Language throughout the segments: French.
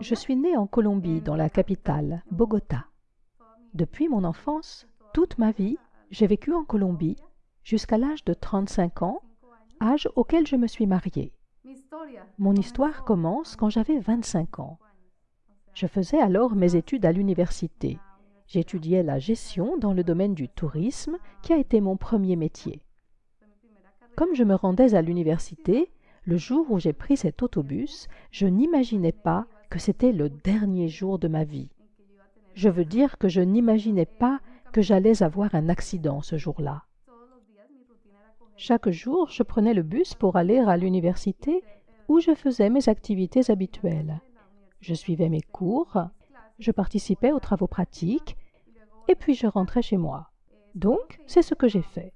Je suis née en Colombie, dans la capitale, Bogota. Depuis mon enfance, toute ma vie, j'ai vécu en Colombie jusqu'à l'âge de 35 ans, âge auquel je me suis mariée. Mon histoire commence quand j'avais 25 ans. Je faisais alors mes études à l'université. J'étudiais la gestion dans le domaine du tourisme, qui a été mon premier métier. Comme je me rendais à l'université, le jour où j'ai pris cet autobus, je n'imaginais pas que c'était le dernier jour de ma vie. Je veux dire que je n'imaginais pas que j'allais avoir un accident ce jour-là. Chaque jour, je prenais le bus pour aller à l'université où je faisais mes activités habituelles. Je suivais mes cours, je participais aux travaux pratiques, et puis je rentrais chez moi. Donc, c'est ce que j'ai fait.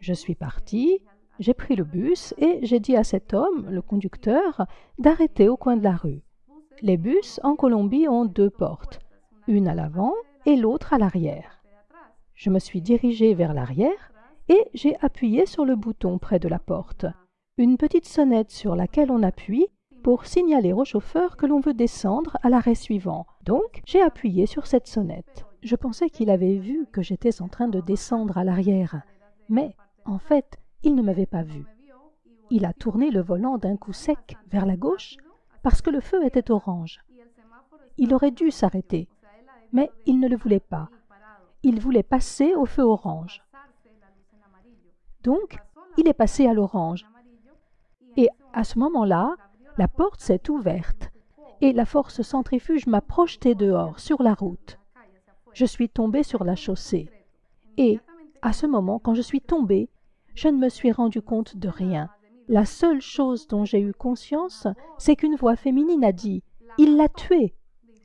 Je suis partie, j'ai pris le bus et j'ai dit à cet homme, le conducteur, d'arrêter au coin de la rue. Les bus en Colombie ont deux portes, une à l'avant et l'autre à l'arrière. Je me suis dirigée vers l'arrière et j'ai appuyé sur le bouton près de la porte, une petite sonnette sur laquelle on appuie pour signaler au chauffeur que l'on veut descendre à l'arrêt suivant. Donc, j'ai appuyé sur cette sonnette. Je pensais qu'il avait vu que j'étais en train de descendre à l'arrière, mais en fait, il ne m'avait pas vu. Il a tourné le volant d'un coup sec vers la gauche parce que le feu était orange. Il aurait dû s'arrêter, mais il ne le voulait pas. Il voulait passer au feu orange. Donc, il est passé à l'orange. Et à ce moment-là, la porte s'est ouverte et la force centrifuge m'a projeté dehors, sur la route. Je suis tombée sur la chaussée. Et, à ce moment, quand je suis tombée, je ne me suis rendu compte de rien. La seule chose dont j'ai eu conscience, c'est qu'une voix féminine a dit ⁇ Il l'a tué !⁇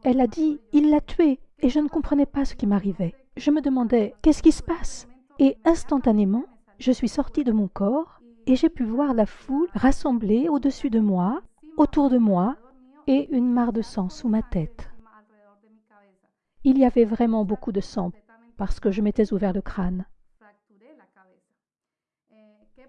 Elle a dit ⁇ Il l'a tué !⁇ et je ne comprenais pas ce qui m'arrivait. Je me demandais ⁇ Qu'est-ce qui se passe ?⁇ Et instantanément, je suis sortie de mon corps et j'ai pu voir la foule rassemblée au-dessus de moi, autour de moi, et une mare de sang sous ma tête. Il y avait vraiment beaucoup de sang parce que je m'étais ouvert le crâne.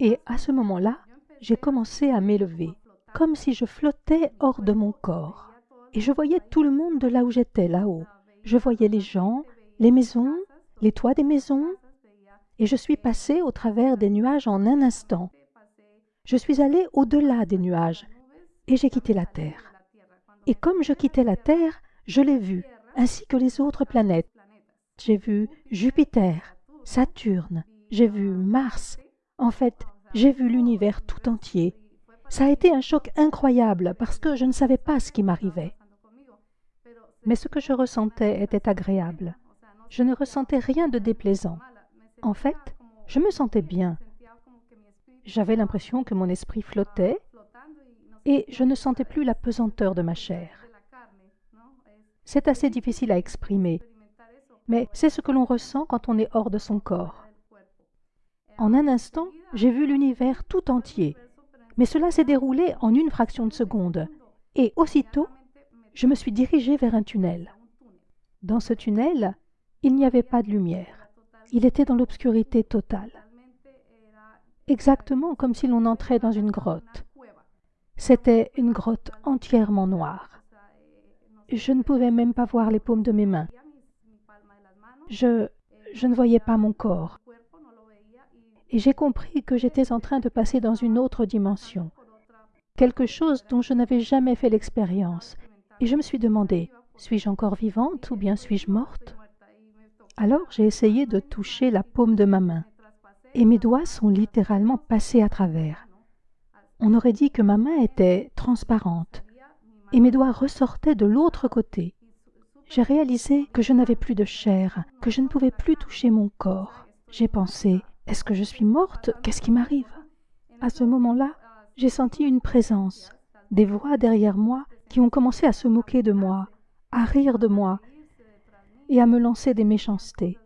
Et à ce moment-là, j'ai commencé à m'élever, comme si je flottais hors de mon corps. Et je voyais tout le monde de là où j'étais, là-haut. Je voyais les gens, les maisons, les toits des maisons, et je suis passé au travers des nuages en un instant. Je suis allé au-delà des nuages, et j'ai quitté la Terre. Et comme je quittais la Terre, je l'ai vu, ainsi que les autres planètes. J'ai vu Jupiter, Saturne, j'ai vu Mars, en fait, j'ai vu l'univers tout entier. Ça a été un choc incroyable parce que je ne savais pas ce qui m'arrivait. Mais ce que je ressentais était agréable. Je ne ressentais rien de déplaisant. En fait, je me sentais bien. J'avais l'impression que mon esprit flottait et je ne sentais plus la pesanteur de ma chair. C'est assez difficile à exprimer, mais c'est ce que l'on ressent quand on est hors de son corps. En un instant, j'ai vu l'univers tout entier, mais cela s'est déroulé en une fraction de seconde, et aussitôt, je me suis dirigé vers un tunnel. Dans ce tunnel, il n'y avait pas de lumière. Il était dans l'obscurité totale. Exactement comme si l'on entrait dans une grotte. C'était une grotte entièrement noire. Je ne pouvais même pas voir les paumes de mes mains. Je, je ne voyais pas mon corps et j'ai compris que j'étais en train de passer dans une autre dimension, quelque chose dont je n'avais jamais fait l'expérience, et je me suis demandé, suis-je encore vivante ou bien suis-je morte? Alors j'ai essayé de toucher la paume de ma main, et mes doigts sont littéralement passés à travers. On aurait dit que ma main était transparente, et mes doigts ressortaient de l'autre côté. J'ai réalisé que je n'avais plus de chair, que je ne pouvais plus toucher mon corps. J'ai pensé, est-ce que je suis morte? Qu'est-ce qui m'arrive? À ce moment-là, j'ai senti une présence, des voix derrière moi qui ont commencé à se moquer de moi, à rire de moi et à me lancer des méchancetés.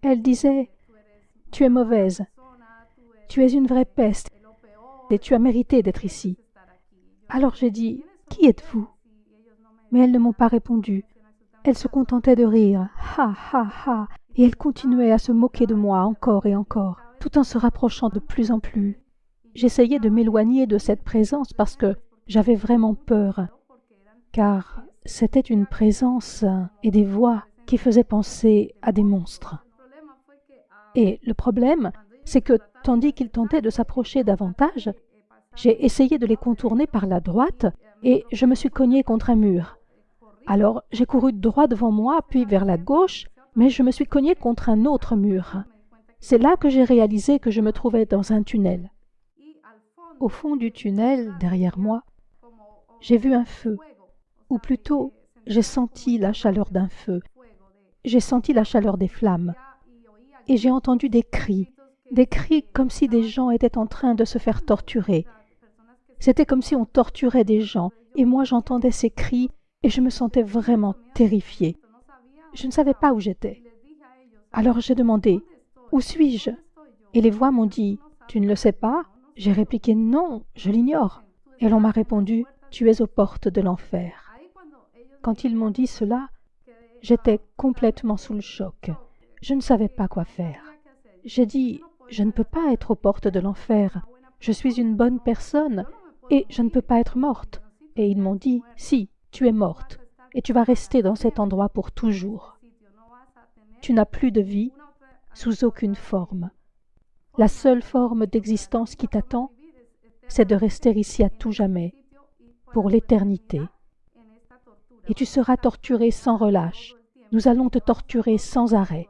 Elles disaient Tu es mauvaise, tu es une vraie peste et tu as mérité d'être ici. Alors j'ai dit Qui êtes-vous Mais elles ne m'ont pas répondu. Elles se contentaient de rire. Ha ha ha et elle continuait à se moquer de moi encore et encore, tout en se rapprochant de plus en plus. J'essayais de m'éloigner de cette présence parce que j'avais vraiment peur, car c'était une présence et des voix qui faisaient penser à des monstres. Et le problème, c'est que tandis qu'ils tentaient de s'approcher davantage, j'ai essayé de les contourner par la droite et je me suis cogné contre un mur. Alors j'ai couru droit devant moi, puis vers la gauche, mais je me suis cogné contre un autre mur. C'est là que j'ai réalisé que je me trouvais dans un tunnel. Au fond du tunnel, derrière moi, j'ai vu un feu, ou plutôt j'ai senti la chaleur d'un feu, j'ai senti la chaleur des flammes, et j'ai entendu des cris, des cris comme si des gens étaient en train de se faire torturer. C'était comme si on torturait des gens, et moi j'entendais ces cris, et je me sentais vraiment terrifiée. Je ne savais pas où j'étais. Alors j'ai demandé Où suis-je? Et les voix m'ont dit Tu ne le sais pas? J'ai répliqué Non, je l'ignore. Et l'on m'a répondu Tu es aux portes de l'enfer. Quand ils m'ont dit cela, j'étais complètement sous le choc. Je ne savais pas quoi faire. J'ai dit Je ne peux pas être aux portes de l'enfer. Je suis une bonne personne et je ne peux pas être morte. Et ils m'ont dit Si, tu es morte et tu vas rester dans cet endroit pour toujours. Tu n'as plus de vie sous aucune forme. La seule forme d'existence qui t'attend, c'est de rester ici à tout jamais, pour l'éternité. Et tu seras torturé sans relâche. Nous allons te torturer sans arrêt.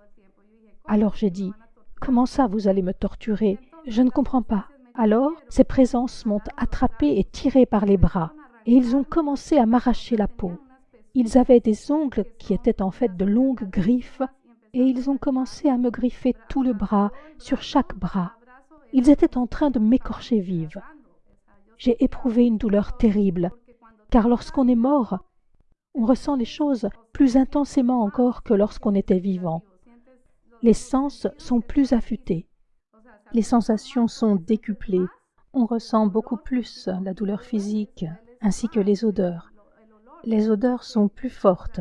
Alors j'ai dit, Comment ça vous allez me torturer? Je ne comprends pas. Alors ces présences m'ont attrapé et tiré par les bras, et ils ont commencé à m'arracher la peau. Ils avaient des ongles qui étaient en fait de longues griffes, et ils ont commencé à me griffer tout le bras, sur chaque bras. Ils étaient en train de m'écorcher vive. J'ai éprouvé une douleur terrible, car lorsqu'on est mort, on ressent les choses plus intensément encore que lorsqu'on était vivant. Les sens sont plus affûtés, les sensations sont décuplées, on ressent beaucoup plus la douleur physique ainsi que les odeurs. Les odeurs sont plus fortes.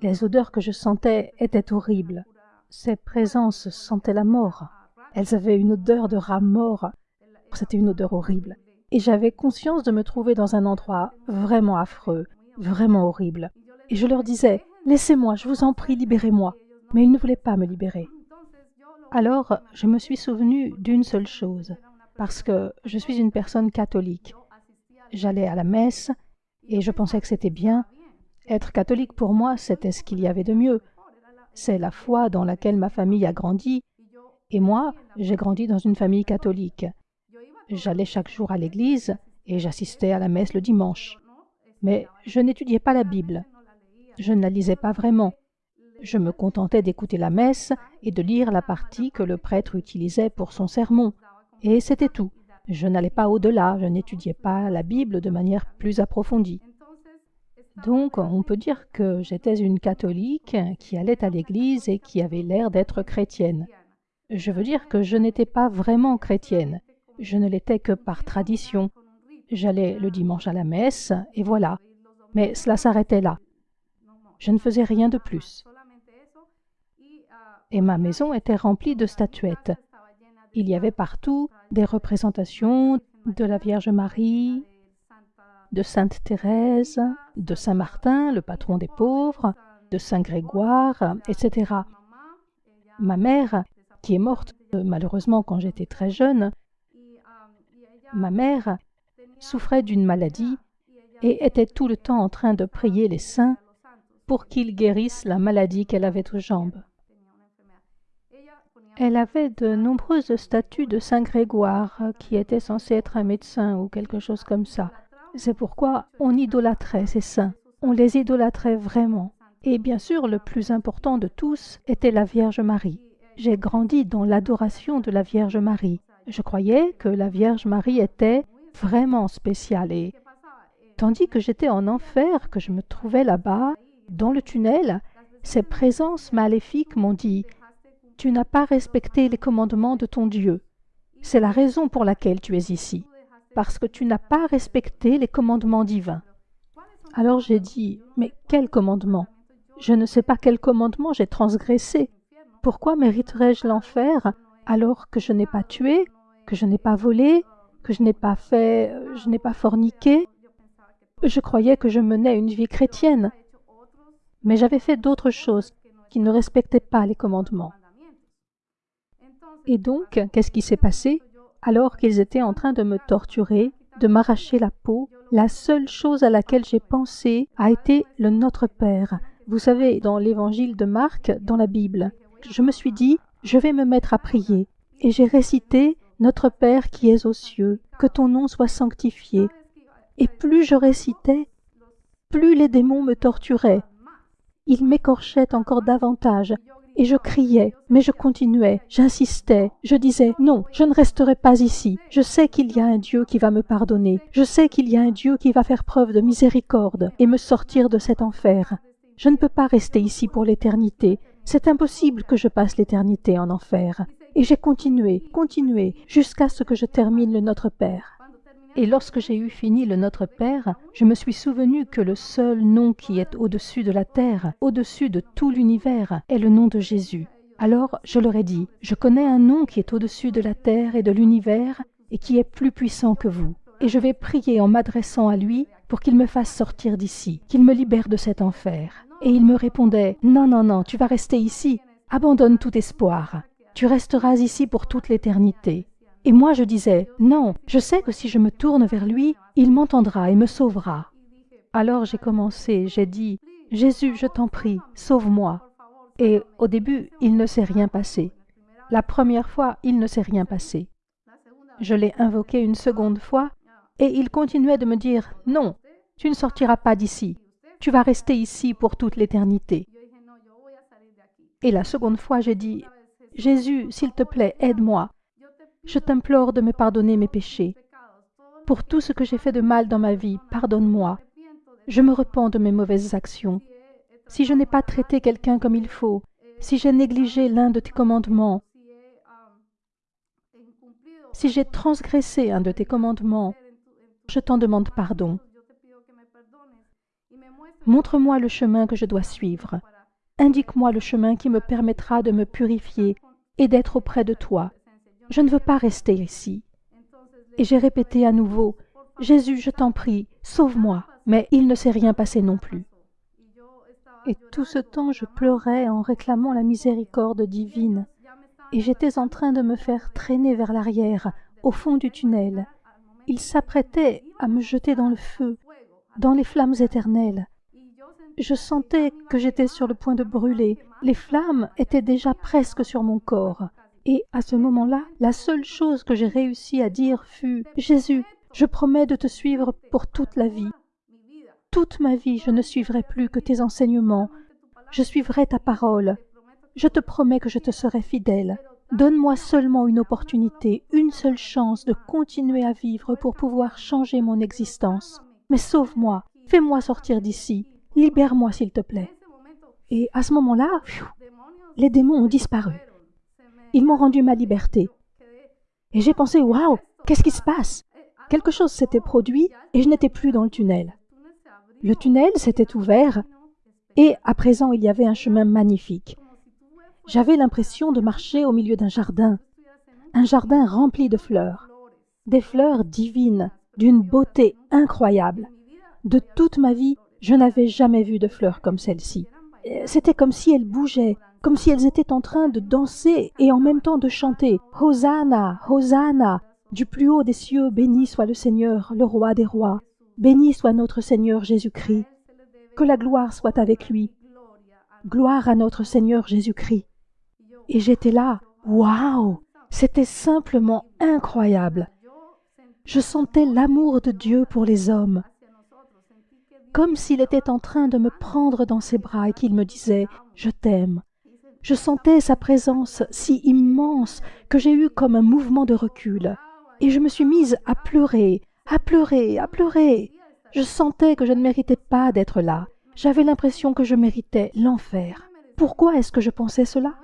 Les odeurs que je sentais étaient horribles. Ces présences sentaient la mort. Elles avaient une odeur de rat mort. C'était une odeur horrible. Et j'avais conscience de me trouver dans un endroit vraiment affreux, vraiment horrible. Et je leur disais Laissez-moi, je vous en prie, libérez-moi. Mais ils ne voulaient pas me libérer. Alors, je me suis souvenu d'une seule chose, parce que je suis une personne catholique. J'allais à la messe, et je pensais que c'était bien. Être catholique pour moi, c'était ce qu'il y avait de mieux. C'est la foi dans laquelle ma famille a grandi, et moi, j'ai grandi dans une famille catholique. J'allais chaque jour à l'église et j'assistais à la messe le dimanche. Mais je n'étudiais pas la Bible. Je ne la lisais pas vraiment. Je me contentais d'écouter la messe et de lire la partie que le prêtre utilisait pour son sermon. Et c'était tout. Je n'allais pas au-delà, je n'étudiais pas la Bible de manière plus approfondie. Donc on peut dire que j'étais une catholique qui allait à l'église et qui avait l'air d'être chrétienne. Je veux dire que je n'étais pas vraiment chrétienne, je ne l'étais que par tradition. J'allais le dimanche à la messe, et voilà. Mais cela s'arrêtait là. Je ne faisais rien de plus. Et ma maison était remplie de statuettes. Il y avait partout des représentations de la Vierge Marie, de Sainte Thérèse, de Saint Martin, le patron des pauvres, de Saint Grégoire, etc. Ma mère, qui est morte euh, malheureusement quand j'étais très jeune, ma mère souffrait d'une maladie et était tout le temps en train de prier les saints pour qu'ils guérissent la maladie qu'elle avait aux jambes. Elle avait de nombreuses statues de Saint Grégoire, qui était censé être un médecin ou quelque chose comme ça. C'est pourquoi on idolâtrait ces saints. On les idolâtrait vraiment. Et bien sûr, le plus important de tous était la Vierge Marie. J'ai grandi dans l'adoration de la Vierge Marie. Je croyais que la Vierge Marie était vraiment spéciale et tandis que j'étais en enfer, que je me trouvais là-bas, dans le tunnel, ces présences maléfiques m'ont dit tu n'as pas respecté les commandements de ton Dieu. C'est la raison pour laquelle tu es ici, parce que tu n'as pas respecté les commandements divins. Alors j'ai dit, mais quel commandement? Je ne sais pas quel commandement j'ai transgressé. Pourquoi mériterais-je l'enfer alors que je n'ai pas tué, que je n'ai pas volé, que je n'ai pas fait, je n'ai pas forniqué? Je croyais que je menais une vie chrétienne, mais j'avais fait d'autres choses qui ne respectaient pas les commandements. Et donc, qu'est-ce qui s'est passé Alors qu'ils étaient en train de me torturer, de m'arracher la peau, la seule chose à laquelle j'ai pensé a été le Notre Père. Vous savez, dans l'évangile de Marc, dans la Bible, je me suis dit, je vais me mettre à prier. Et j'ai récité Notre Père qui es aux cieux, que ton nom soit sanctifié. Et plus je récitais, plus les démons me torturaient. Ils m'écorchaient encore davantage, et je criais, mais je continuais, j'insistais, je disais non, je ne resterai pas ici. Je sais qu'il y a un Dieu qui va me pardonner. Je sais qu'il y a un Dieu qui va faire preuve de miséricorde et me sortir de cet enfer. Je ne peux pas rester ici pour l'éternité. C'est impossible que je passe l'éternité en enfer. Et j'ai continué, continué, jusqu'à ce que je termine le Notre Père. Et lorsque j'ai eu fini le Notre Père, je me suis souvenu que le seul nom qui est au-dessus de la terre, au-dessus de tout l'univers, est le nom de Jésus. Alors je leur ai dit, je connais un nom qui est au-dessus de la terre et de l'univers et qui est plus puissant que vous. Et je vais prier en m'adressant à lui pour qu'il me fasse sortir d'ici, qu'il me libère de cet enfer. Et il me répondait, non, non, non, tu vas rester ici, abandonne tout espoir, tu resteras ici pour toute l'éternité. Et moi je disais, non, je sais que si je me tourne vers lui, il m'entendra et me sauvera. Alors j'ai commencé, j'ai dit, Jésus, je t'en prie, sauve-moi. Et au début, il ne s'est rien passé. La première fois, il ne s'est rien passé. Je l'ai invoqué une seconde fois, et il continuait de me dire, non, tu ne sortiras pas d'ici, tu vas rester ici pour toute l'éternité. Et la seconde fois, j'ai dit, Jésus, s'il te plaît, aide-moi, je t'implore de me pardonner mes péchés. Pour tout ce que j'ai fait de mal dans ma vie, pardonne-moi. Je me repens de mes mauvaises actions. Si je n'ai pas traité quelqu'un comme il faut, si j'ai négligé l'un de tes commandements, si j'ai transgressé un de tes commandements, je t'en demande pardon. Montre-moi le chemin que je dois suivre. Indique-moi le chemin qui me permettra de me purifier et d'être auprès de toi. Je ne veux pas rester ici. Et j'ai répété à nouveau, Jésus, je t'en prie, sauve-moi. Mais il ne s'est rien passé non plus. Et tout ce temps, je pleurais en réclamant la miséricorde divine. Et j'étais en train de me faire traîner vers l'arrière, au fond du tunnel. Il s'apprêtait à me jeter dans le feu, dans les flammes éternelles. Je sentais que j'étais sur le point de brûler. Les flammes étaient déjà presque sur mon corps. Et à ce moment-là, la seule chose que j'ai réussi à dire fut Jésus, je promets de te suivre pour toute la vie. Toute ma vie, je ne suivrai plus que tes enseignements. Je suivrai ta parole. Je te promets que je te serai fidèle. Donne-moi seulement une opportunité, une seule chance de continuer à vivre pour pouvoir changer mon existence. Mais sauve-moi, fais-moi sortir d'ici, libère-moi s'il te plaît. Et à ce moment-là, les démons ont disparu. Ils m'ont rendu ma liberté. Et j'ai pensé, waouh, qu'est-ce qui se passe? Quelque chose s'était produit et je n'étais plus dans le tunnel. Le tunnel s'était ouvert et à présent il y avait un chemin magnifique. J'avais l'impression de marcher au milieu d'un jardin, un jardin rempli de fleurs, des fleurs divines, d'une beauté incroyable. De toute ma vie, je n'avais jamais vu de fleurs comme celle-ci. C'était comme si elles bougeaient, comme si elles étaient en train de danser et en même temps de chanter Hosanna, Hosanna, du plus haut des cieux, béni soit le Seigneur, le roi des rois, béni soit notre Seigneur Jésus-Christ, que la gloire soit avec lui. Gloire à notre Seigneur Jésus-Christ. Et j'étais là, waouh, c'était simplement incroyable. Je sentais l'amour de Dieu pour les hommes, comme s'il était en train de me prendre dans ses bras et qu'il me disait Je t'aime, je sentais sa présence si immense que j'ai eu comme un mouvement de recul. Et je me suis mise à pleurer, à pleurer, à pleurer. Je sentais que je ne méritais pas d'être là. J'avais l'impression que je méritais l'enfer. Pourquoi est-ce que je pensais cela?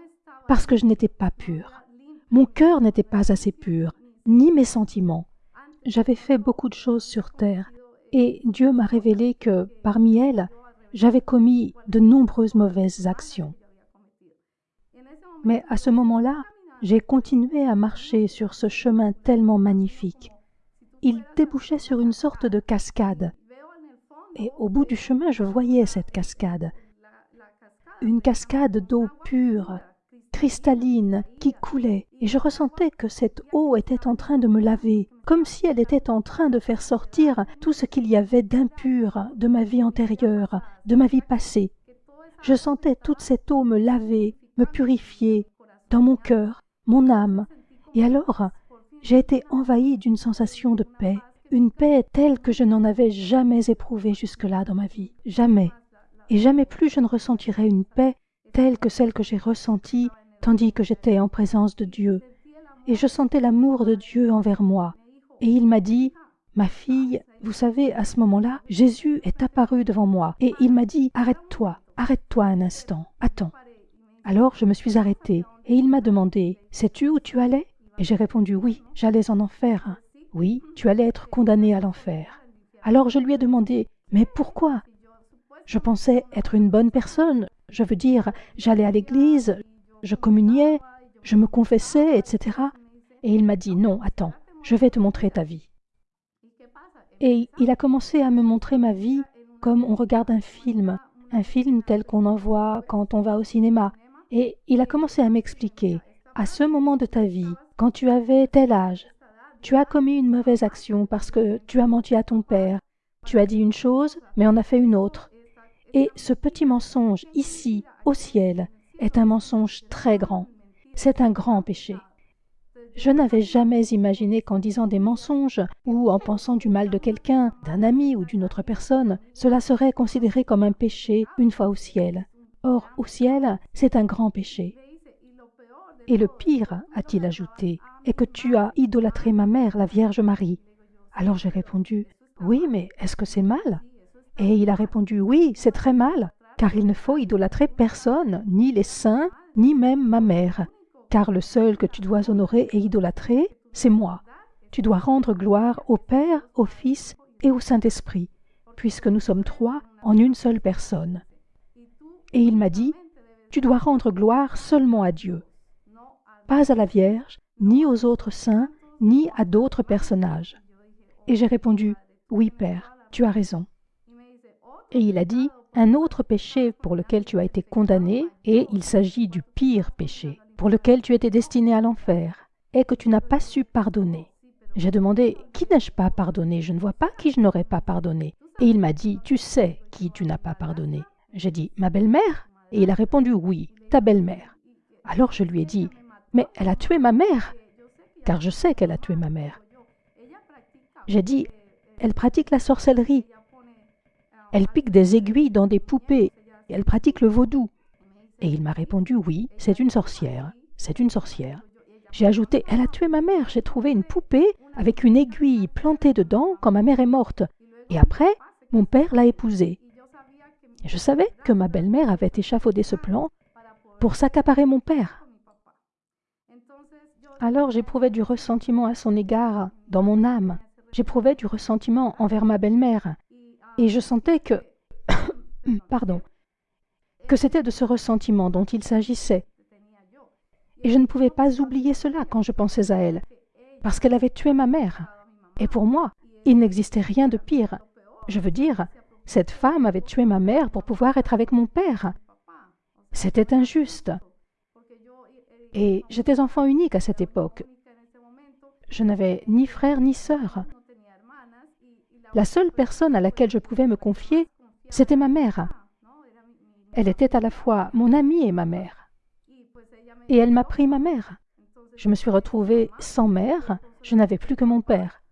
Parce que je n'étais pas pure. Mon cœur n'était pas assez pur, ni mes sentiments. J'avais fait beaucoup de choses sur terre, et Dieu m'a révélé que, parmi elles, j'avais commis de nombreuses mauvaises actions. Mais à ce moment-là, j'ai continué à marcher sur ce chemin tellement magnifique. Il débouchait sur une sorte de cascade. Et au bout du chemin, je voyais cette cascade. Une cascade d'eau pure, cristalline, qui coulait, et je ressentais que cette eau était en train de me laver, comme si elle était en train de faire sortir tout ce qu'il y avait d'impur de ma vie antérieure, de ma vie passée. Je sentais toute cette eau me laver, me purifier, dans mon cœur, mon âme, et alors j'ai été envahie d'une sensation de paix, une paix telle que je n'en avais jamais éprouvée jusque-là dans ma vie, jamais. Et jamais plus je ne ressentirai une paix telle que celle que j'ai ressentie tandis que j'étais en présence de Dieu. Et je sentais l'amour de Dieu envers moi. Et il m'a dit, Ma fille, vous savez, à ce moment-là, Jésus est apparu devant moi, et il m'a dit, Arrête-toi, arrête-toi un instant, attends. Alors je me suis arrêtée, et il m'a demandé, Sais-tu où tu allais? Et j'ai répondu, Oui, j'allais en enfer. Oui, tu allais être condamné à l'enfer. Alors je lui ai demandé, Mais pourquoi? Je pensais être une bonne personne, je veux dire, j'allais à l'église, je communiais, je me confessais, etc. Et il m'a dit, non, attends, je vais te montrer ta vie. Et il a commencé à me montrer ma vie comme on regarde un film, un film tel qu'on en voit quand on va au cinéma. Et il a commencé à m'expliquer, à ce moment de ta vie, quand tu avais tel âge, tu as commis une mauvaise action parce que tu as menti à ton père, tu as dit une chose, mais en as fait une autre. Et ce petit mensonge, ici, au ciel, est un mensonge très grand. C'est un grand péché. Je n'avais jamais imaginé qu'en disant des mensonges ou en pensant du mal de quelqu'un, d'un ami ou d'une autre personne, cela serait considéré comme un péché une fois au ciel. Or, au ciel, c'est un grand péché. Et le pire, a-t-il ajouté, est que tu as idolâtré ma mère, la Vierge Marie. Alors j'ai répondu, oui, mais est-ce que c'est mal? Et il a répondu, oui, c'est très mal, car il ne faut idolâtrer personne, ni les saints, ni même ma mère, car le seul que tu dois honorer et idolâtrer, c'est moi. Tu dois rendre gloire au Père, au Fils et au Saint-Esprit, puisque nous sommes trois en une seule personne. Et il m'a dit, tu dois rendre gloire seulement à Dieu, pas à la Vierge, ni aux autres saints, ni à d'autres personnages. Et j'ai répondu, oui Père, tu as raison. Et il a dit, un autre péché pour lequel tu as été condamné, et il s'agit du pire péché, pour lequel tu étais destiné à l'enfer, est que tu n'as pas su pardonner. J'ai demandé Qui n'ai-je pas pardonné? Je ne vois pas qui je n'aurais pas pardonné. Et il m'a dit Tu sais qui tu n'as pas pardonné. J'ai dit Ma belle-mère? Et il a répondu Oui, ta belle-mère. Alors je lui ai dit Mais elle a tué ma mère Car je sais qu'elle a tué ma mère. J'ai dit Elle pratique la sorcellerie. Elle pique des aiguilles dans des poupées. Elle pratique le vaudou. Et il m'a répondu Oui, c'est une sorcière. C'est une sorcière. J'ai ajouté Elle a tué ma mère. J'ai trouvé une poupée avec une aiguille plantée dedans quand ma mère est morte. Et après, mon père l'a épousée. Je savais que ma belle-mère avait échafaudé ce plan pour s'accaparer mon père. Alors j'éprouvais du ressentiment à son égard dans mon âme. J'éprouvais du ressentiment envers ma belle-mère et je sentais que... pardon, que c'était de ce ressentiment dont il s'agissait. Et je ne pouvais pas oublier cela quand je pensais à elle, parce qu'elle avait tué ma mère. Et pour moi, il n'existait rien de pire. Je veux dire, cette femme avait tué ma mère pour pouvoir être avec mon père. C'était injuste. Et j'étais enfant unique à cette époque. Je n'avais ni frère ni sœur. La seule personne à laquelle je pouvais me confier, c'était ma mère. Elle était à la fois mon amie et ma mère. Et elle m'a pris ma mère. Je me suis retrouvée sans mère, je n'avais plus que mon père.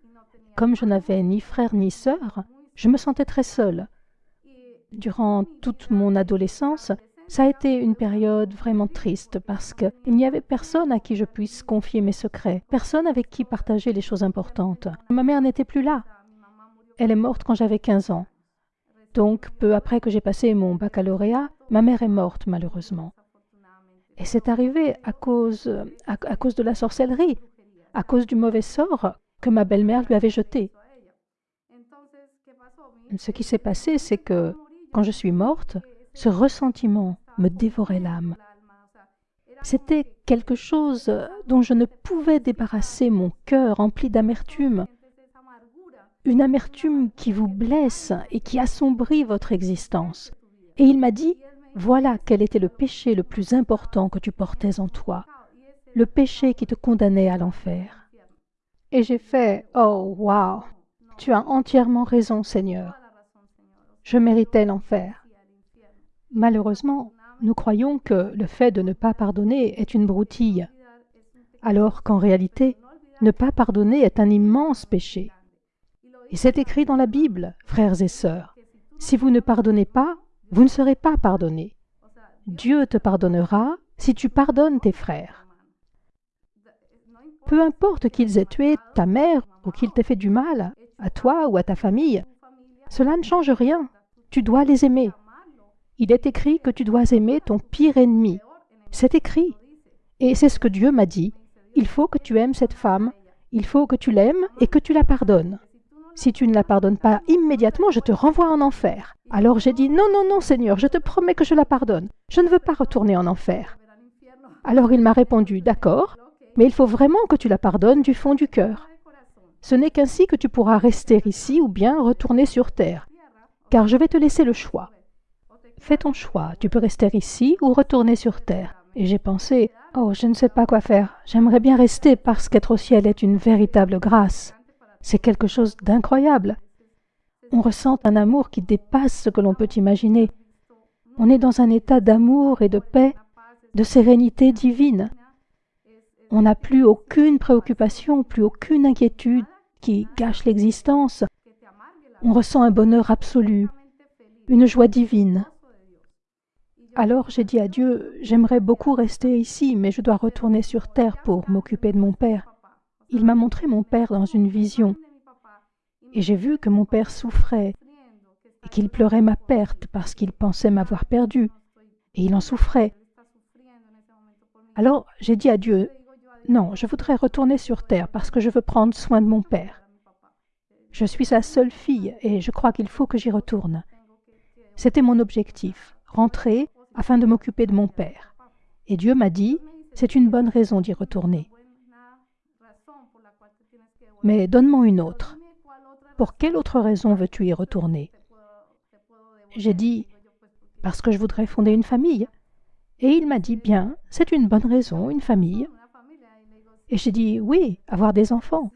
Comme je n'avais ni frère ni sœur, je me sentais très seule. Durant toute mon adolescence, ça a été une période vraiment triste parce qu'il n'y avait personne à qui je puisse confier mes secrets, personne avec qui partager les choses importantes. Ma mère n'était plus là. Elle est morte quand j'avais 15 ans. Donc, peu après que j'ai passé mon baccalauréat, ma mère est morte malheureusement. Et c'est arrivé à cause, à, cause de la sorcellerie, à cause du mauvais sort que ma belle-mère lui avait jeté. Ce qui s'est passé, c'est que quand je suis morte, ce ressentiment me dévorait l'âme. C'était quelque chose dont je ne pouvais débarrasser mon cœur rempli d'amertume. une amertume qui vous blesse et qui assombrit votre existence. Et il m'a dit, voilà quel était le péché le plus important que tu portais en toi, le péché qui te condamnait à l'enfer. Et j'ai fait, oh, wow, tu as entièrement raison, Seigneur. Je méritais l'enfer. Malheureusement, nous croyons que le fait de ne pas pardonner est une broutille, alors qu'en réalité, ne pas pardonner est un immense péché. Et c'est écrit dans la Bible, frères et sœurs. Si vous ne pardonnez pas, vous ne serez pas pardonnés. Dieu te pardonnera si tu pardonnes tes frères. Peu importe qu'ils aient tué ta mère ou qu'ils t'aient fait du mal, à toi ou à ta famille, cela ne change rien. Tu dois les aimer. Il est écrit que tu dois aimer ton pire ennemi. C'est écrit. Et c'est ce que Dieu m'a dit. Il faut que tu aimes cette femme, il faut que tu l'aimes et que tu la pardonnes. Si tu ne la pardonnes pas immédiatement, je te renvoie en enfer. Alors j'ai dit, non, non, non, Seigneur, je te promets que je la pardonne. Je ne veux pas retourner en enfer. Alors il m'a répondu, d'accord, mais il faut vraiment que tu la pardonnes du fond du cœur. Ce n'est qu'ainsi que tu pourras rester ici ou bien retourner sur terre, car je vais te laisser le choix. Fais ton choix, tu peux rester ici ou retourner sur terre. Et j'ai pensé, oh, je ne sais pas quoi faire, j'aimerais bien rester parce qu'être au ciel est une véritable grâce. C'est quelque chose d'incroyable. On ressent un amour qui dépasse ce que l'on peut imaginer. On est dans un état d'amour et de paix, de sérénité divine. On n'a plus aucune préoccupation, plus aucune inquiétude qui gâche l'existence. On ressent un bonheur absolu, une joie divine. Alors j'ai dit à Dieu, j'aimerais beaucoup rester ici, mais je dois retourner sur terre pour m'occuper de mon père. Il m'a montré mon père dans une vision, et j'ai vu que mon père souffrait, et qu'il pleurait ma perte parce qu'il pensait m'avoir perdu, et il en souffrait. Alors j'ai dit à Dieu, non, je voudrais retourner sur terre parce que je veux prendre soin de mon père. Je suis sa seule fille et je crois qu'il faut que j'y retourne. C'était mon objectif, rentrer afin de m'occuper de mon père. Et Dieu m'a dit, c'est une bonne raison d'y retourner. Mais donne-moi une autre. Pour quelle autre raison veux-tu y retourner? J'ai dit, parce que je voudrais fonder une famille. Et il m'a dit, bien, c'est une bonne raison, une famille. Et j'ai dit, oui, avoir des enfants.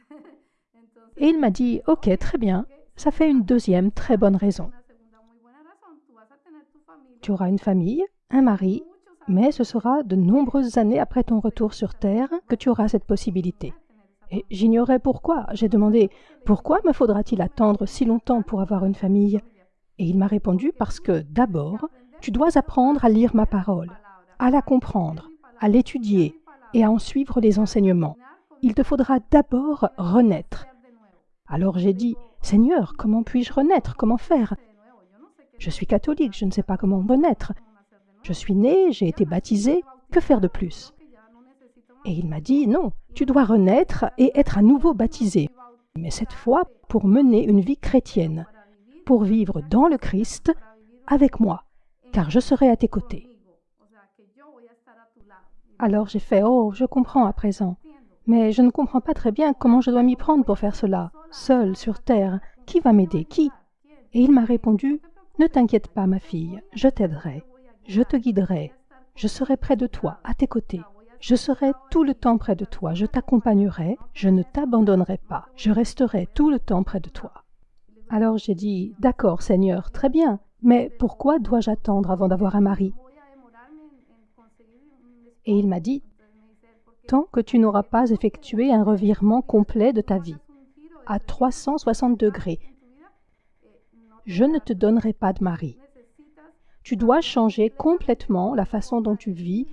Et il m'a dit, ok, très bien, ça fait une deuxième très bonne raison. Tu auras une famille, un mari, mais ce sera de nombreuses années après ton retour sur Terre que tu auras cette possibilité. Et j'ignorais pourquoi. J'ai demandé Pourquoi me faudra-t-il attendre si longtemps pour avoir une famille? Et il m'a répondu Parce que d'abord, tu dois apprendre à lire ma parole, à la comprendre, à l'étudier et à en suivre les enseignements. Il te faudra d'abord renaître. Alors j'ai dit Seigneur, comment puis-je renaître? Comment faire? Je suis catholique, je ne sais pas comment renaître. Je suis né, j'ai été baptisé, que faire de plus? Et il m'a dit, non, tu dois renaître et être à nouveau baptisé, mais cette fois pour mener une vie chrétienne, pour vivre dans le Christ avec moi, car je serai à tes côtés. Alors j'ai fait, oh, je comprends à présent, mais je ne comprends pas très bien comment je dois m'y prendre pour faire cela, seul sur terre. Qui va m'aider? Qui? Et il m'a répondu, ne t'inquiète pas, ma fille, je t'aiderai. Je te guiderai, je serai près de toi, à tes côtés. Je serai tout le temps près de toi, je t'accompagnerai, je ne t'abandonnerai pas, je resterai tout le temps près de toi. Alors j'ai dit, D'accord, Seigneur, très bien, mais pourquoi dois-je attendre avant d'avoir un mari? Et il m'a dit, Tant que tu n'auras pas effectué un revirement complet de ta vie, à 360 degrés, je ne te donnerai pas de mari tu dois changer complètement la façon dont tu vis,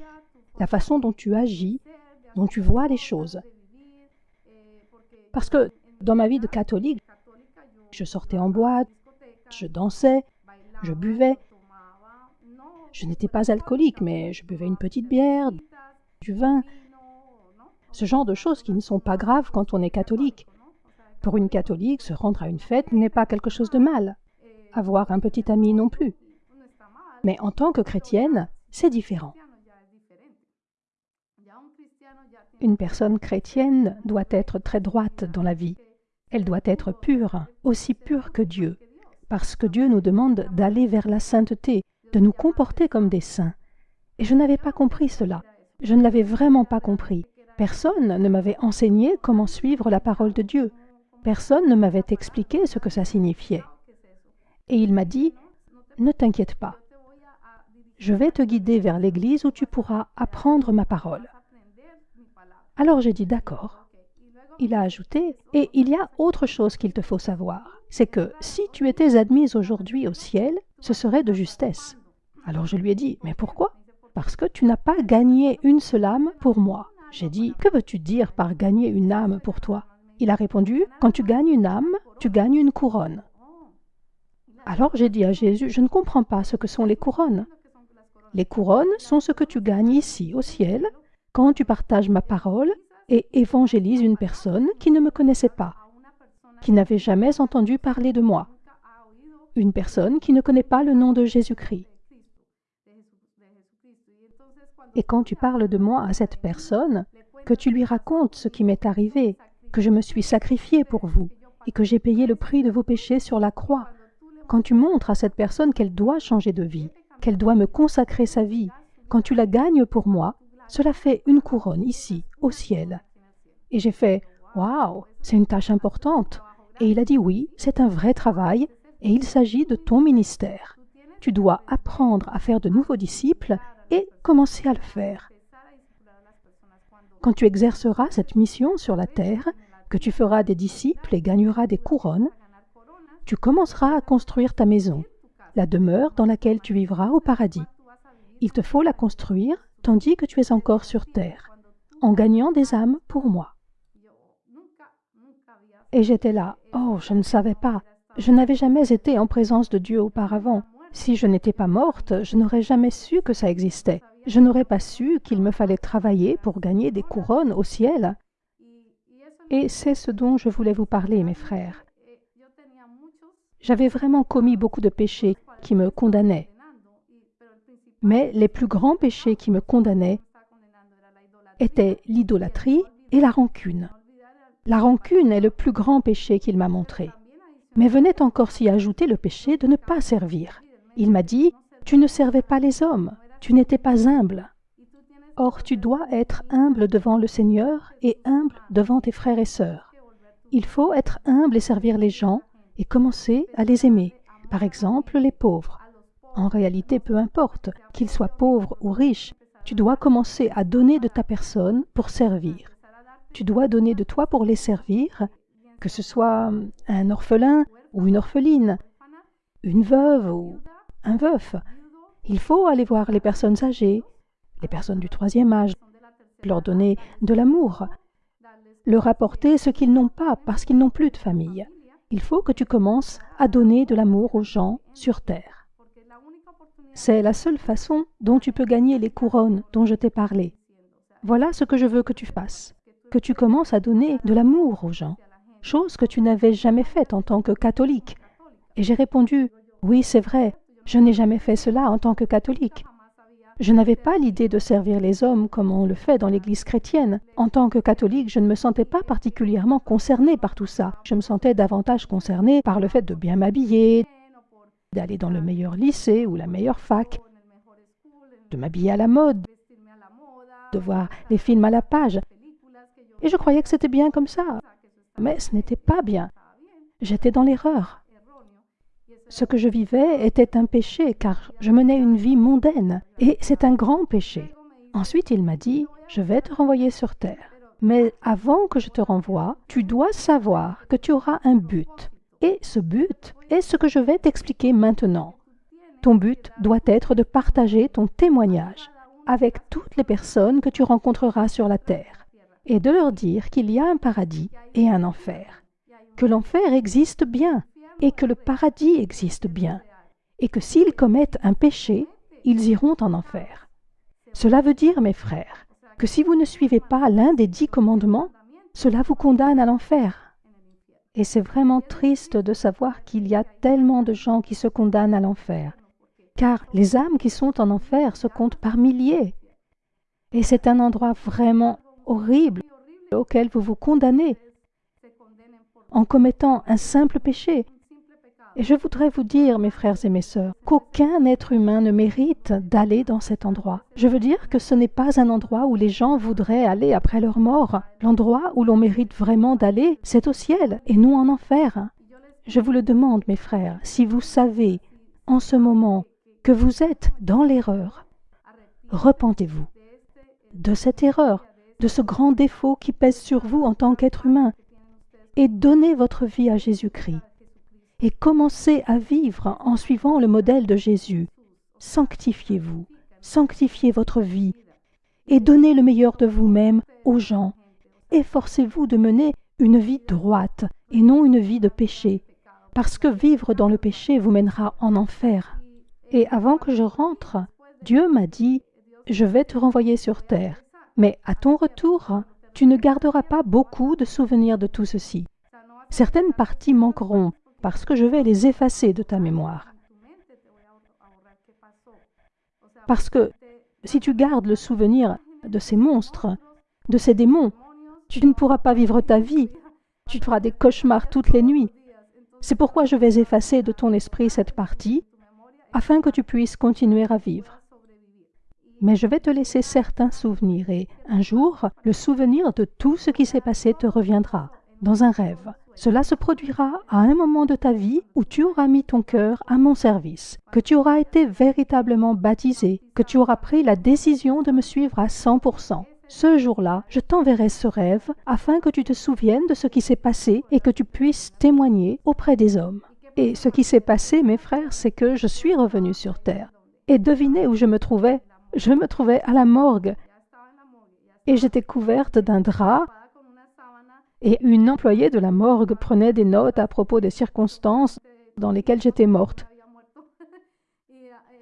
la façon dont tu agis, dont tu vois les choses. Parce que dans ma vie de catholique, je sortais en boîte, je dansais, je buvais. Je n'étais pas alcoolique, mais je buvais une petite bière, du vin, ce genre de choses qui ne sont pas graves quand on est catholique. Pour une catholique, se rendre à une fête n'est pas quelque chose de mal. Avoir un petit ami non plus. Mais en tant que chrétienne, c'est différent. Une personne chrétienne doit être très droite dans la vie. Elle doit être pure, aussi pure que Dieu, parce que Dieu nous demande d'aller vers la sainteté, de nous comporter comme des saints. Et je n'avais pas compris cela. Je ne l'avais vraiment pas compris. Personne ne m'avait enseigné comment suivre la parole de Dieu. Personne ne m'avait expliqué ce que ça signifiait. Et il m'a dit, ne t'inquiète pas. Je vais te guider vers l'église où tu pourras apprendre ma parole. Alors j'ai dit d'accord. Il a ajouté, et il y a autre chose qu'il te faut savoir, c'est que si tu étais admise aujourd'hui au ciel, ce serait de justesse. Alors je lui ai dit, mais pourquoi? Parce que tu n'as pas gagné une seule âme pour moi. J'ai dit, que veux-tu dire par gagner une âme pour toi? Il a répondu, quand tu gagnes une âme, tu gagnes une couronne. Alors j'ai dit à Jésus, je ne comprends pas ce que sont les couronnes. Les couronnes sont ce que tu gagnes ici au ciel quand tu partages ma parole et évangélises une personne qui ne me connaissait pas, qui n'avait jamais entendu parler de moi, une personne qui ne connaît pas le nom de Jésus-Christ. Et quand tu parles de moi à cette personne, que tu lui racontes ce qui m'est arrivé, que je me suis sacrifié pour vous et que j'ai payé le prix de vos péchés sur la croix, quand tu montres à cette personne qu'elle doit changer de vie, qu'elle doit me consacrer sa vie, quand tu la gagnes pour moi, cela fait une couronne ici, au ciel. Et j'ai fait Waouh, c'est une tâche importante. Et il a dit Oui, c'est un vrai travail, et il s'agit de ton ministère. Tu dois apprendre à faire de nouveaux disciples et commencer à le faire. Quand tu exerceras cette mission sur la terre, que tu feras des disciples et gagneras des couronnes, tu commenceras à construire ta maison, la demeure dans laquelle tu vivras au paradis. Il te faut la construire tandis que tu es encore sur terre, en gagnant des âmes pour moi. Et j'étais là, oh, je ne savais pas, je n'avais jamais été en présence de Dieu auparavant. Si je n'étais pas morte, je n'aurais jamais su que ça existait. Je n'aurais pas su qu'il me fallait travailler pour gagner des couronnes au ciel. Et c'est ce dont je voulais vous parler, mes frères. J'avais vraiment commis beaucoup de péchés qui me condamnaient. Mais les plus grands péchés qui me condamnaient étaient l'idolâtrie et la rancune. La rancune est le plus grand péché qu'il m'a montré. Mais venait encore s'y ajouter le péché de ne pas servir. Il m'a dit, Tu ne servais pas les hommes, tu n'étais pas humble. Or tu dois être humble devant le Seigneur et humble devant tes frères et sœurs. Il faut être humble et servir les gens et commencer à les aimer, par exemple les pauvres. En réalité, peu importe, qu'ils soient pauvres ou riches, tu dois commencer à donner de ta personne pour servir. Tu dois donner de toi pour les servir, que ce soit un orphelin ou une orpheline, une veuve ou un veuf. Il faut aller voir les personnes âgées, les personnes du troisième âge, leur donner de l'amour, leur apporter ce qu'ils n'ont pas parce qu'ils n'ont plus de famille. Il faut que tu commences à donner de l'amour aux gens sur terre. C'est la seule façon dont tu peux gagner les couronnes dont je t'ai parlé. Voilà ce que je veux que tu fasses, que tu commences à donner de l'amour aux gens, chose que tu n'avais jamais faite en tant que catholique. Et j'ai répondu, oui, c'est vrai, je n'ai jamais fait cela en tant que catholique. Je n'avais pas l'idée de servir les hommes comme on le fait dans l'Église chrétienne. En tant que catholique, je ne me sentais pas particulièrement concernée par tout ça. Je me sentais davantage concernée par le fait de bien m'habiller, d'aller dans le meilleur lycée ou la meilleure fac, de m'habiller à la mode, de voir les films à la page. Et je croyais que c'était bien comme ça. Mais ce n'était pas bien. J'étais dans l'erreur. Ce que je vivais était un péché car je menais une vie mondaine et c'est un grand péché. Ensuite il m'a dit, je vais te renvoyer sur terre. Mais avant que je te renvoie, tu dois savoir que tu auras un but. Et ce but est ce que je vais t'expliquer maintenant. Ton but doit être de partager ton témoignage avec toutes les personnes que tu rencontreras sur la terre et de leur dire qu'il y a un paradis et un enfer, que l'enfer existe bien et que le paradis existe bien, et que s'ils commettent un péché, ils iront en enfer. Cela veut dire, mes frères, que si vous ne suivez pas l'un des dix commandements, cela vous condamne à l'enfer. Et c'est vraiment triste de savoir qu'il y a tellement de gens qui se condamnent à l'enfer, car les âmes qui sont en enfer se comptent par milliers. Et c'est un endroit vraiment horrible auquel vous vous condamnez en commettant un simple péché. Et je voudrais vous dire, mes frères et mes sœurs, qu'aucun être humain ne mérite d'aller dans cet endroit. Je veux dire que ce n'est pas un endroit où les gens voudraient aller après leur mort. L'endroit où l'on mérite vraiment d'aller, c'est au ciel et non en enfer. Je vous le demande, mes frères, si vous savez en ce moment que vous êtes dans l'erreur, repentez-vous de cette erreur, de ce grand défaut qui pèse sur vous en tant qu'être humain, et donnez votre vie à Jésus-Christ et commencez à vivre en suivant le modèle de Jésus. Sanctifiez-vous, sanctifiez votre vie et donnez le meilleur de vous-même aux gens. Efforcez-vous de mener une vie droite et non une vie de péché, parce que vivre dans le péché vous mènera en enfer. Et avant que je rentre, Dieu m'a dit, je vais te renvoyer sur terre, mais à ton retour, tu ne garderas pas beaucoup de souvenirs de tout ceci. Certaines parties manqueront parce que je vais les effacer de ta mémoire. Parce que si tu gardes le souvenir de ces monstres, de ces démons, tu ne pourras pas vivre ta vie. Tu feras des cauchemars toutes les nuits. C'est pourquoi je vais effacer de ton esprit cette partie, afin que tu puisses continuer à vivre. Mais je vais te laisser certains souvenirs et un jour, le souvenir de tout ce qui s'est passé te reviendra dans un rêve. Cela se produira à un moment de ta vie où tu auras mis ton cœur à mon service, que tu auras été véritablement baptisé, que tu auras pris la décision de me suivre à 100%. Ce jour-là, je t'enverrai ce rêve afin que tu te souviennes de ce qui s'est passé et que tu puisses témoigner auprès des hommes. Et ce qui s'est passé, mes frères, c'est que je suis revenu sur terre. Et devinez où je me trouvais? Je me trouvais à la morgue. Et j'étais couverte d'un drap et une employée de la morgue prenait des notes à propos des circonstances dans lesquelles j'étais morte.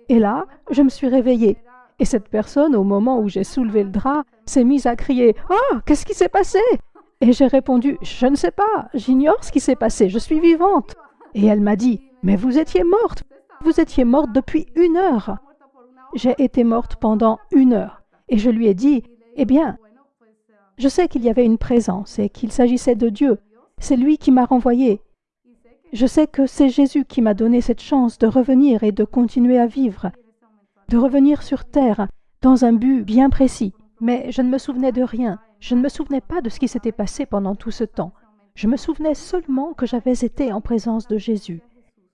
Et là, je me suis réveillée. Et cette personne, au moment où j'ai soulevé le drap, s'est mise à crier Oh, qu'est-ce qui s'est passé? Et j'ai répondu Je ne sais pas, j'ignore ce qui s'est passé, je suis vivante. Et elle m'a dit Mais vous étiez morte, vous étiez morte depuis une heure. J'ai été morte pendant une heure. Et je lui ai dit Eh bien, je sais qu'il y avait une présence et qu'il s'agissait de Dieu. C'est lui qui m'a renvoyé. Je sais que c'est Jésus qui m'a donné cette chance de revenir et de continuer à vivre, de revenir sur terre dans un but bien précis. Mais je ne me souvenais de rien. Je ne me souvenais pas de ce qui s'était passé pendant tout ce temps. Je me souvenais seulement que j'avais été en présence de Jésus.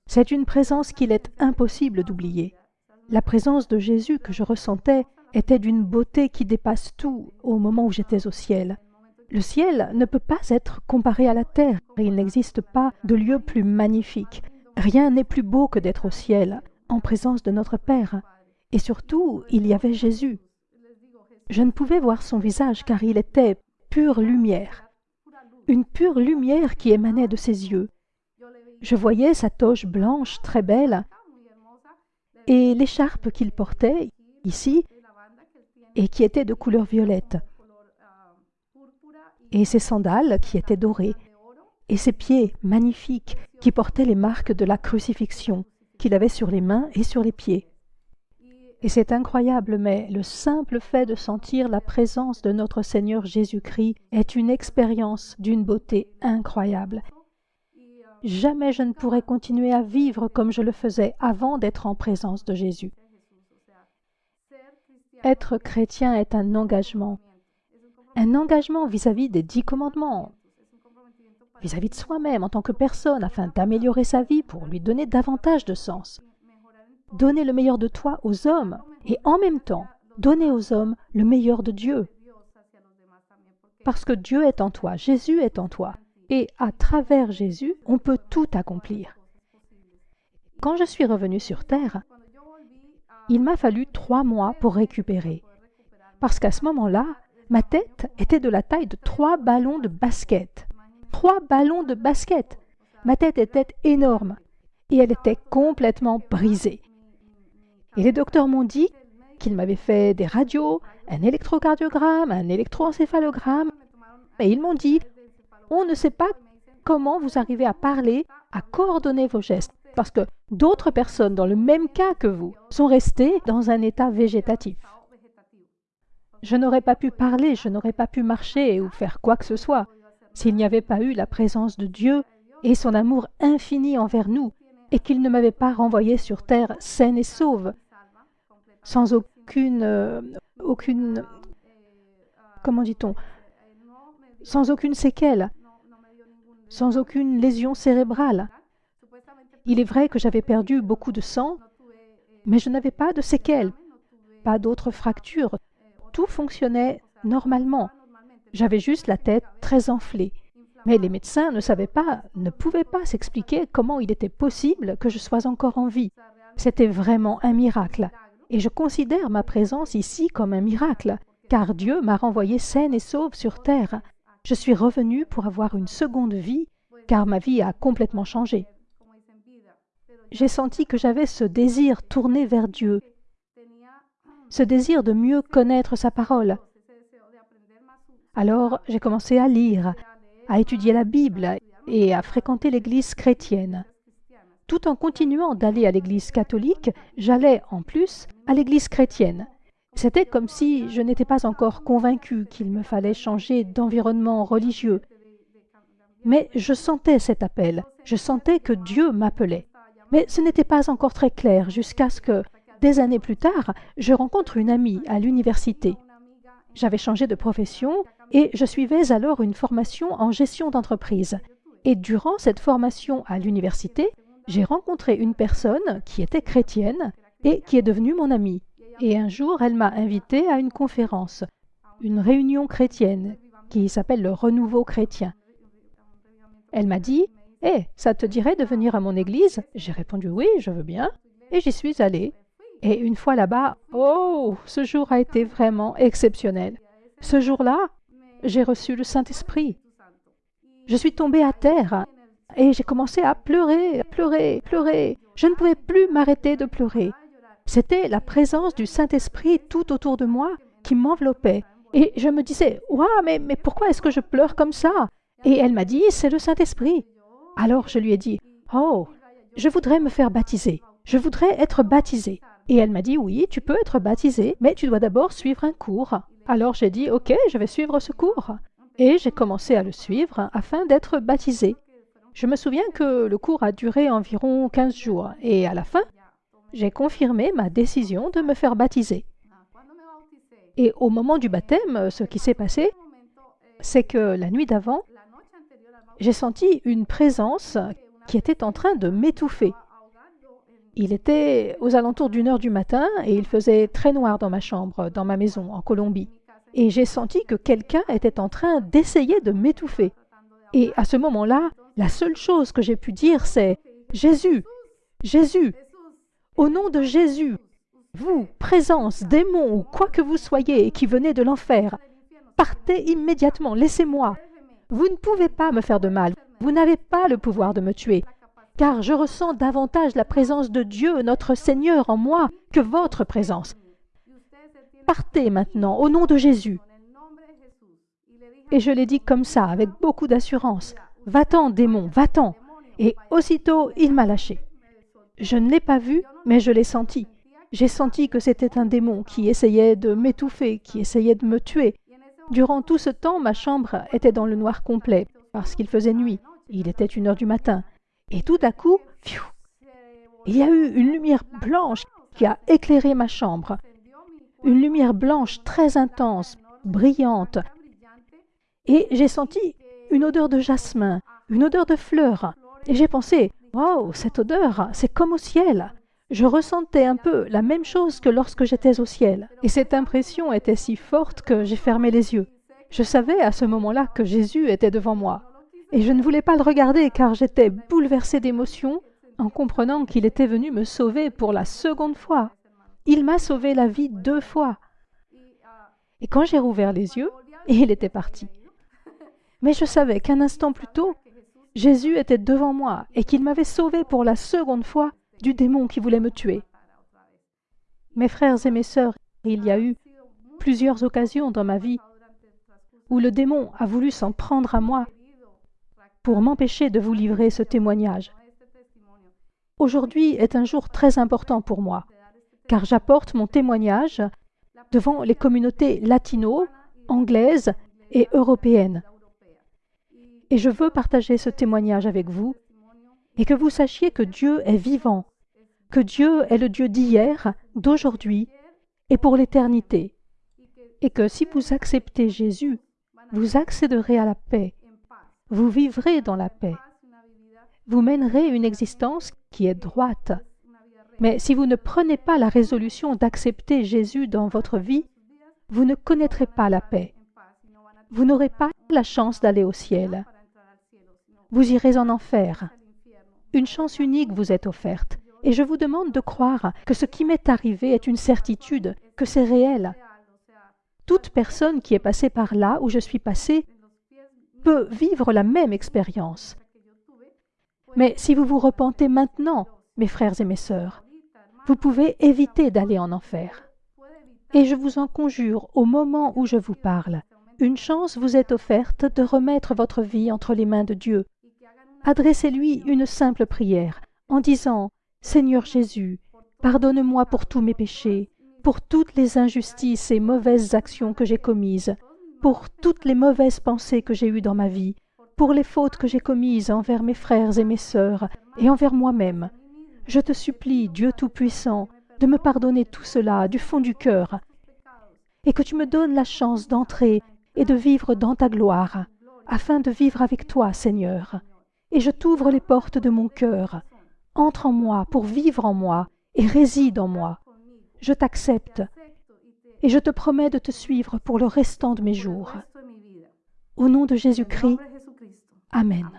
C'est une présence qu'il est impossible d'oublier. La présence de Jésus que je ressentais était d'une beauté qui dépasse tout au moment où j'étais au ciel. Le ciel ne peut pas être comparé à la terre. Il n'existe pas de lieu plus magnifique. Rien n'est plus beau que d'être au ciel, en présence de notre Père. Et surtout, il y avait Jésus. Je ne pouvais voir son visage car il était pure lumière. Une pure lumière qui émanait de ses yeux. Je voyais sa toche blanche très belle et l'écharpe qu'il portait, ici, et qui était de couleur violette, et ses sandales qui étaient dorées, et ses pieds magnifiques qui portaient les marques de la crucifixion qu'il avait sur les mains et sur les pieds. Et c'est incroyable, mais le simple fait de sentir la présence de notre Seigneur Jésus-Christ est une expérience d'une beauté incroyable. Jamais je ne pourrais continuer à vivre comme je le faisais avant d'être en présence de Jésus. Être chrétien est un engagement. Un engagement vis-à-vis des dix commandements, vis-à-vis de soi-même en tant que personne, afin d'améliorer sa vie pour lui donner davantage de sens. Donner le meilleur de toi aux hommes et en même temps donner aux hommes le meilleur de Dieu. Parce que Dieu est en toi, Jésus est en toi, et à travers Jésus, on peut tout accomplir. Quand je suis revenu sur terre, il m'a fallu trois mois pour récupérer. Parce qu'à ce moment-là, ma tête était de la taille de trois ballons de basket. Trois ballons de basket. Ma tête était énorme et elle était complètement brisée. Et les docteurs m'ont dit qu'ils m'avaient fait des radios, un électrocardiogramme, un électroencéphalogramme. Et ils m'ont dit, on ne sait pas comment vous arrivez à parler, à coordonner vos gestes parce que d'autres personnes dans le même cas que vous sont restées dans un état végétatif. Je n'aurais pas pu parler, je n'aurais pas pu marcher ou faire quoi que ce soit. s'il n'y avait pas eu la présence de Dieu et son amour infini envers nous, et qu'il ne m'avait pas renvoyé sur terre saine et sauve, sans aucune, euh, aucune, comment dit-on, sans aucune séquelle, sans aucune lésion cérébrale. Il est vrai que j'avais perdu beaucoup de sang, mais je n'avais pas de séquelles, pas d'autres fractures. Tout fonctionnait normalement. J'avais juste la tête très enflée. Mais les médecins ne savaient pas, ne pouvaient pas s'expliquer comment il était possible que je sois encore en vie. C'était vraiment un miracle. Et je considère ma présence ici comme un miracle, car Dieu m'a renvoyé saine et sauve sur terre. Je suis revenue pour avoir une seconde vie, car ma vie a complètement changé. J'ai senti que j'avais ce désir tourné vers Dieu, ce désir de mieux connaître sa parole. Alors j'ai commencé à lire, à étudier la Bible et à fréquenter l'Église chrétienne. Tout en continuant d'aller à l'Église catholique, j'allais en plus à l'Église chrétienne. C'était comme si je n'étais pas encore convaincu qu'il me fallait changer d'environnement religieux. Mais je sentais cet appel, je sentais que Dieu m'appelait. Mais ce n'était pas encore très clair jusqu'à ce que, des années plus tard, je rencontre une amie à l'université. J'avais changé de profession et je suivais alors une formation en gestion d'entreprise. Et durant cette formation à l'université, j'ai rencontré une personne qui était chrétienne et qui est devenue mon amie. Et un jour, elle m'a invité à une conférence, une réunion chrétienne qui s'appelle le Renouveau chrétien. Elle m'a dit Eh, ça te dirait de venir à mon église? J'ai répondu Oui, je veux bien. Et j'y suis allée. Et une fois là-bas, oh, ce jour a été vraiment exceptionnel. Ce jour-là, j'ai reçu le Saint-Esprit. Je suis tombée à terre et j'ai commencé à pleurer, pleurer, pleurer. Je ne pouvais plus m'arrêter de pleurer. C'était la présence du Saint-Esprit tout autour de moi qui m'enveloppait. Et je me disais, Waouh, mais pourquoi est-ce que je pleure comme ça? Et elle m'a dit, C'est le Saint-Esprit. Alors je lui ai dit, Oh, je voudrais me faire baptiser. Je voudrais être baptisée. Et elle m'a dit, Oui, tu peux être baptisée, mais tu dois d'abord suivre un cours. Alors j'ai dit, OK, je vais suivre ce cours. Et j'ai commencé à le suivre afin d'être baptisé. Je me souviens que le cours a duré environ 15 jours et à la fin, j'ai confirmé ma décision de me faire baptiser. Et au moment du baptême, ce qui s'est passé, c'est que la nuit d'avant, j'ai senti une présence qui était en train de m'étouffer. Il était aux alentours d'une heure du matin et il faisait très noir dans ma chambre, dans ma maison, en Colombie. Et j'ai senti que quelqu'un était en train d'essayer de m'étouffer. Et à ce moment-là, la seule chose que j'ai pu dire, c'est Jésus, Jésus, au nom de Jésus, vous, présence, démon ou quoi que vous soyez qui venez de l'enfer, partez immédiatement, laissez-moi. Vous ne pouvez pas me faire de mal, vous n'avez pas le pouvoir de me tuer car je ressens davantage la présence de Dieu, notre Seigneur, en moi que votre présence. Partez maintenant, au nom de Jésus. Et je l'ai dit comme ça, avec beaucoup d'assurance. Va-t'en, démon, va-t'en. Et aussitôt, il m'a lâché. Je ne l'ai pas vu, mais je l'ai senti. J'ai senti que c'était un démon qui essayait de m'étouffer, qui essayait de me tuer. Durant tout ce temps, ma chambre était dans le noir complet, parce qu'il faisait nuit. Il était une heure du matin. Et tout à coup, il y a eu une lumière blanche qui a éclairé ma chambre. Une lumière blanche très intense, brillante. Et j'ai senti une odeur de jasmin, une odeur de fleurs. Et j'ai pensé, waouh, cette odeur, c'est comme au ciel. Je ressentais un peu la même chose que lorsque j'étais au ciel. Et cette impression était si forte que j'ai fermé les yeux. Je savais à ce moment-là que Jésus était devant moi. Et je ne voulais pas le regarder car j'étais bouleversée d'émotion en comprenant qu'il était venu me sauver pour la seconde fois. Il m'a sauvé la vie deux fois. Et quand j'ai rouvert les yeux, il était parti. Mais je savais qu'un instant plus tôt, Jésus était devant moi et qu'il m'avait sauvé pour la seconde fois du démon qui voulait me tuer. Mes frères et mes sœurs, il y a eu plusieurs occasions dans ma vie où le démon a voulu s'en prendre à moi pour m'empêcher de vous livrer ce témoignage. Aujourd'hui est un jour très important pour moi, car j'apporte mon témoignage devant les communautés latino, anglaises et européennes. Et je veux partager ce témoignage avec vous et que vous sachiez que Dieu est vivant, que Dieu est le Dieu d'hier, d'aujourd'hui et pour l'éternité, et que si vous acceptez Jésus, vous accéderez à la paix, vous vivrez dans la paix, vous mènerez une existence qui est droite. Mais si vous ne prenez pas la résolution d'accepter Jésus dans votre vie, vous ne connaîtrez pas la paix. Vous n'aurez pas la chance d'aller au ciel. Vous irez en enfer. Une chance unique vous est offerte. Et je vous demande de croire que ce qui m'est arrivé est une certitude, que c'est réel. Toute personne qui est passée par là où je suis passé peut vivre la même expérience. Mais si vous vous repentez maintenant, mes frères et mes sœurs, vous pouvez éviter d'aller en enfer. Et je vous en conjure, au moment où je vous parle, une chance vous est offerte de remettre votre vie entre les mains de Dieu. Adressez-lui une simple prière en disant Seigneur Jésus, pardonne-moi pour tous mes péchés, pour toutes les injustices et mauvaises actions que j'ai commises, pour toutes les mauvaises pensées que j'ai eues dans ma vie, pour les fautes que j'ai commises envers mes frères et mes sœurs et envers moi-même. Je te supplie, Dieu Tout-Puissant, de me pardonner tout cela du fond du cœur, et que tu me donnes la chance d'entrer et de vivre dans ta gloire, afin de vivre avec toi, Seigneur. Et je t'ouvre les portes de mon cœur. Entre en moi pour vivre en moi et réside en moi. Je t'accepte et je te promets de te suivre pour le restant de mes jours. Au nom de Jésus-Christ, Amen.